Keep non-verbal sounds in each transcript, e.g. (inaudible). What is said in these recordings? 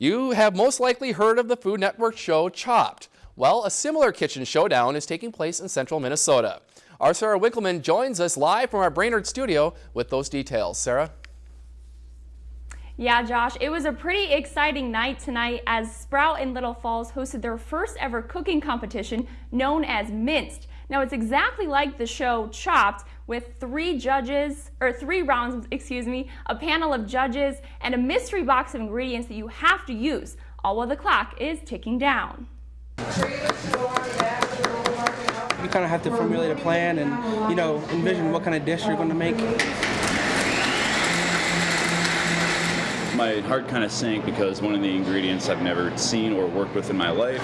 You have most likely heard of the Food Network show Chopped. Well, a similar kitchen showdown is taking place in central Minnesota. Our Sarah Winkleman joins us live from our Brainerd studio with those details. Sarah? Yeah, Josh, it was a pretty exciting night tonight as Sprout in Little Falls hosted their first ever cooking competition known as Minced. Now it's exactly like the show Chopped with three judges, or three rounds, excuse me, a panel of judges, and a mystery box of ingredients that you have to use, all while the clock is ticking down. You kind of have to formulate a plan and, you know, envision what kind of dish you're going to make. My heart kind of sank because one of the ingredients I've never seen or worked with in my life.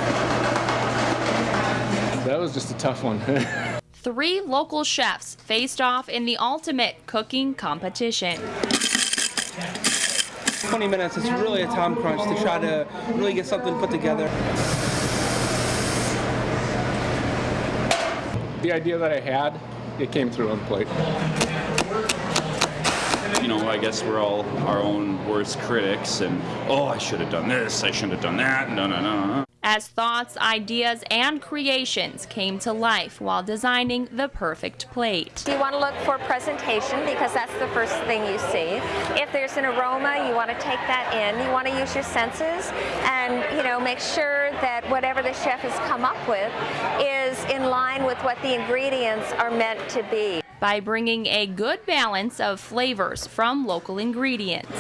That was just a tough one. (laughs) Three local chefs faced off in the ultimate cooking competition. 20 minutes, it's really a time crunch to try to really get something put together. the idea that I had, it came through on the plate. You know, I guess we're all our own worst critics, and oh, I should have done this, I shouldn't have done that, no, no, no as thoughts, ideas, and creations came to life while designing the perfect plate. You want to look for presentation because that's the first thing you see. If there's an aroma, you want to take that in. You want to use your senses and, you know, make sure that whatever the chef has come up with is in line with what the ingredients are meant to be. By bringing a good balance of flavors from local ingredients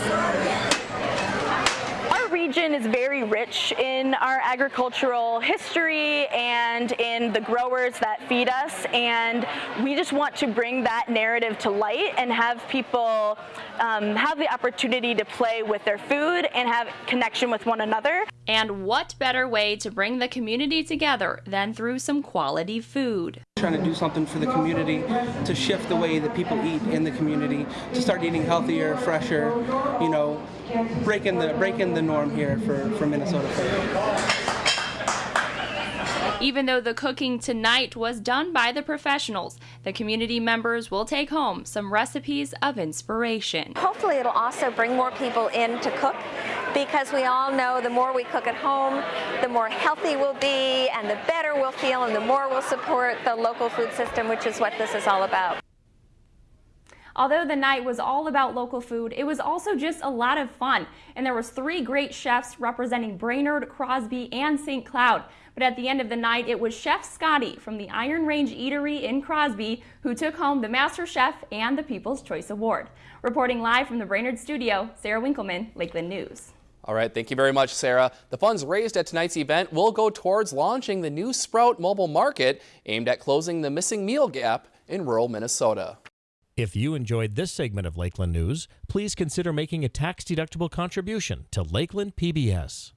region is very rich in our agricultural history and in the growers that feed us and we just want to bring that narrative to light and have people um, have the opportunity to play with their food and have connection with one another. And what better way to bring the community together than through some quality food? Trying to do something for the community to shift the way that people eat in the community, to start eating healthier, fresher, you know, breaking the breaking the norm here for, for Minnesota food. Even though the cooking tonight was done by the professionals, the community members will take home some recipes of inspiration. Hopefully it'll also bring more people in to cook because we all know the more we cook at home, the more healthy we'll be and the better we'll feel and the more we'll support the local food system, which is what this is all about. Although the night was all about local food, it was also just a lot of fun. And there was three great chefs representing Brainerd, Crosby, and St. Cloud. But at the end of the night, it was Chef Scotty from the Iron Range Eatery in Crosby who took home the Master Chef and the People's Choice Award. Reporting live from the Brainerd studio, Sarah Winkleman, Lakeland News. All right, thank you very much, Sarah. The funds raised at tonight's event will go towards launching the new Sprout mobile market aimed at closing the missing meal gap in rural Minnesota. If you enjoyed this segment of Lakeland News, please consider making a tax-deductible contribution to Lakeland PBS.